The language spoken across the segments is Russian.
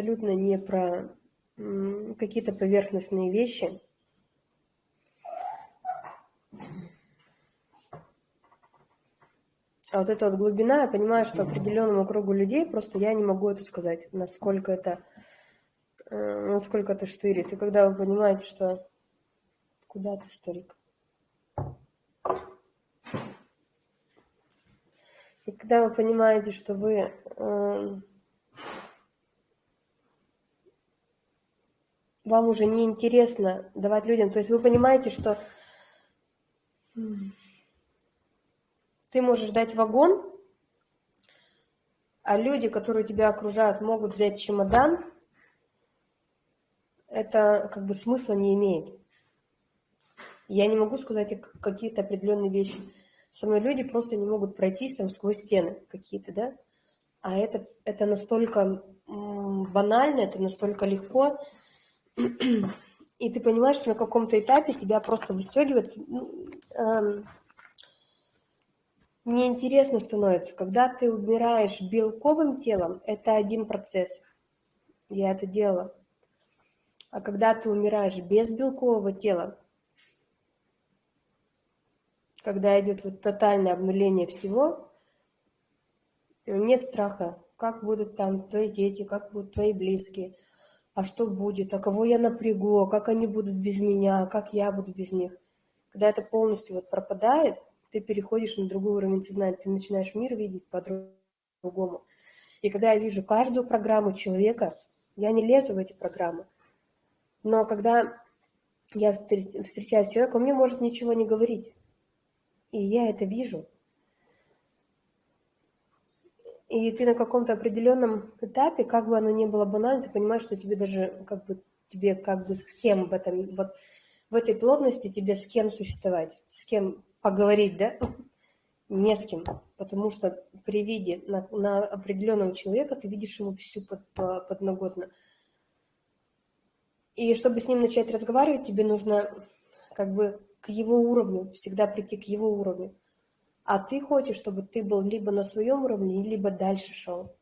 абсолютно не про какие-то поверхностные вещи. А вот эта вот глубина, я понимаю, что определенному кругу людей просто я не могу это сказать, насколько это, э, насколько это штырит. И когда вы понимаете, что... Куда ты, старик? И когда вы понимаете, что вы вам уже не интересно давать людям, то есть вы понимаете, что ты можешь дать вагон, а люди, которые тебя окружают, могут взять чемодан, это как бы смысла не имеет. Я не могу сказать какие-то определенные вещи. Со мной люди просто не могут пройтись там сквозь стены какие-то, да? А это, это настолько банально, это настолько легко, и ты понимаешь, что на каком-то этапе тебя просто выстегивает, ну, эм, неинтересно становится. Когда ты умираешь белковым телом, это один процесс. Я это делала. А когда ты умираешь без белкового тела, когда идет вот тотальное обнуление всего, нет страха, как будут там твои дети, как будут твои близкие, а что будет, а кого я напрягу, а как они будут без меня, а как я буду без них. Когда это полностью вот пропадает, ты переходишь на другой уровень сознания, ты начинаешь мир видеть по-другому. И когда я вижу каждую программу человека, я не лезу в эти программы. Но когда я встречаюсь с человеком, он мне может ничего не говорить. И я это вижу. И ты на каком-то определенном этапе, как бы оно ни было банально, ты понимаешь, что тебе даже как бы тебе как бы с кем в этом вот в этой плотности тебе с кем существовать, с кем поговорить, да? Не с кем, потому что при виде на, на определенного человека ты видишь его всю под, подноготно. И чтобы с ним начать разговаривать, тебе нужно как бы к его уровню, всегда прийти к его уровню. А ты хочешь, чтобы ты был либо на своем уровне, либо дальше шел.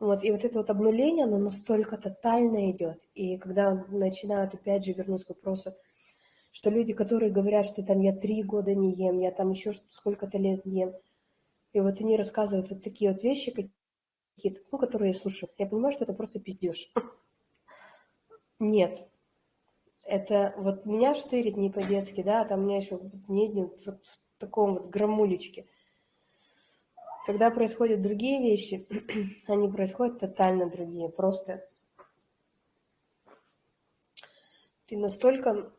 Вот, и вот это вот обнуление, оно настолько тотально идет. И когда начинают, опять же, вернусь к вопросу, что люди, которые говорят, что там я три года не ем, я там еще сколько-то лет не ем, и вот они рассказывают вот такие вот вещи какие-то, ну, которые я слушаю, я понимаю, что это просто пиздеж. Нет. Это вот меня штырит не по-детски, да, а там у меня еще не вот в таком вот грамулечке. Когда происходят другие вещи, они происходят тотально другие, просто ты настолько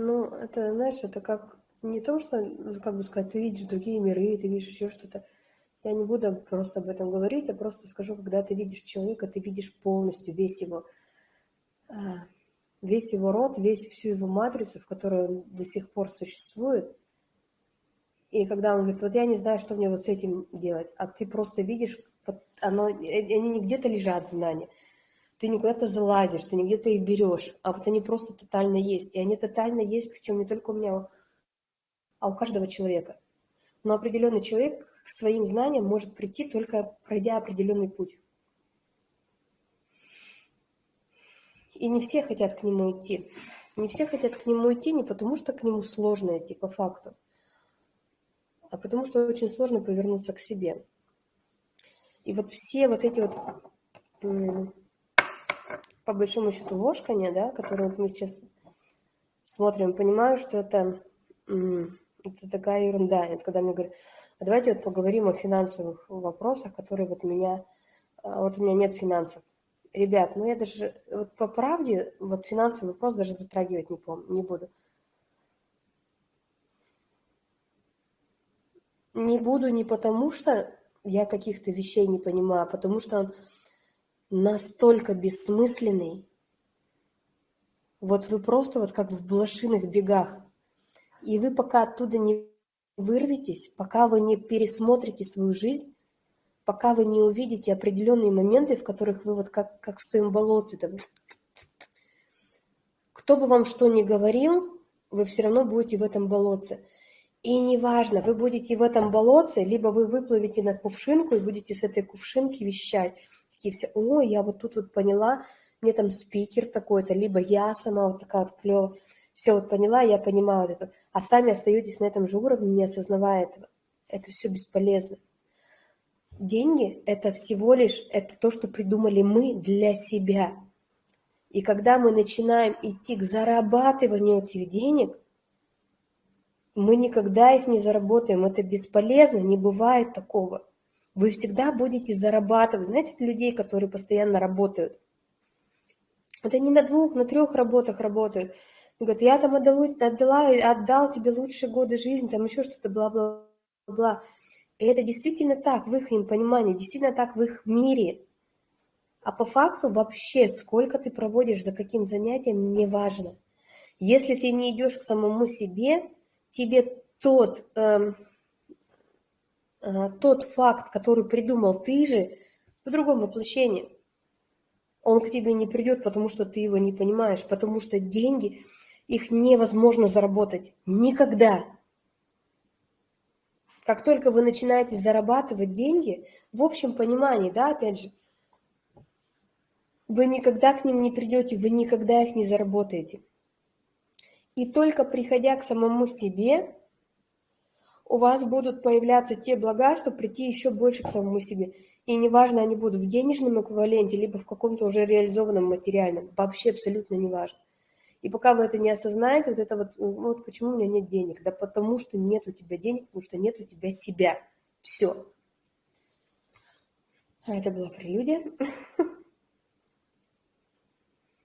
Ну, это, знаешь, это как не то, что, ну, как бы сказать, ты видишь другие миры, ты видишь еще что-то. Я не буду просто об этом говорить, я просто скажу, когда ты видишь человека, ты видишь полностью весь его, весь его род, весь всю его матрицу, в которой он до сих пор существует. И когда он говорит, вот я не знаю, что мне вот с этим делать, а ты просто видишь, вот оно, э, они не где-то лежат, знания, ты не куда-то залазишь, ты не где-то их берешь, а вот они просто тотально есть. И они тотально есть, причем не только у меня, а у каждого человека. Но определенный человек к своим знаниям может прийти, только пройдя определенный путь. И не все хотят к нему идти. Не все хотят к нему идти не потому, что к нему сложно идти по факту, а потому что очень сложно повернуться к себе. И вот все вот эти вот по большому счету ложканье, да, которое мы сейчас смотрим, понимаю, что это, это такая ерунда. Это когда мне говорят, а давайте вот поговорим о финансовых вопросах, которые вот меня, а, вот у меня нет финансов. Ребят, ну я даже, вот по правде, вот финансовый вопрос даже затрагивать не, помню, не буду. Не буду не потому, что я каких-то вещей не понимаю, а потому что он настолько бессмысленный. Вот вы просто вот как в блошиных бегах. И вы пока оттуда не вырветесь, пока вы не пересмотрите свою жизнь, пока вы не увидите определенные моменты, в которых вы вот как, как в своем болоте, там, кто бы вам что ни говорил, вы все равно будете в этом болоте. И неважно, вы будете в этом болотце, либо вы выплывете на кувшинку и будете с этой кувшинки вещать. Такие все, о, я вот тут вот поняла, мне там спикер такой-то, либо я сама вот такая вот клевая. Все вот поняла, я понимаю вот это. А сами остаетесь на этом же уровне, не осознавая этого. Это все бесполезно. Деньги – это всего лишь это то, что придумали мы для себя. И когда мы начинаем идти к зарабатыванию этих денег, мы никогда их не заработаем. Это бесполезно, не бывает такого. Вы всегда будете зарабатывать. Знаете, людей, которые постоянно работают. Это не на двух, на трех работах работают. Говорят, я там отдала, отдала, отдал тебе лучшие годы жизни, там еще что-то, бла-бла-бла. И это действительно так в их понимании, действительно так в их мире. А по факту вообще, сколько ты проводишь за каким занятием, не важно. Если ты не идешь к самому себе, тебе тот, э, э, тот факт, который придумал ты же, в другом воплощении. Он к тебе не придет, потому что ты его не понимаешь, потому что деньги, их невозможно заработать. Никогда. Как только вы начинаете зарабатывать деньги, в общем понимании, да, опять же, вы никогда к ним не придете, вы никогда их не заработаете. И только приходя к самому себе, у вас будут появляться те блага, чтобы прийти еще больше к самому себе. И неважно, они будут в денежном эквиваленте, либо в каком-то уже реализованном материальном. Вообще абсолютно неважно. И пока вы это не осознаете, вот это вот, вот почему у меня нет денег? Да потому что нет у тебя денег, потому что нет у тебя себя. Все. А это была прелюдия.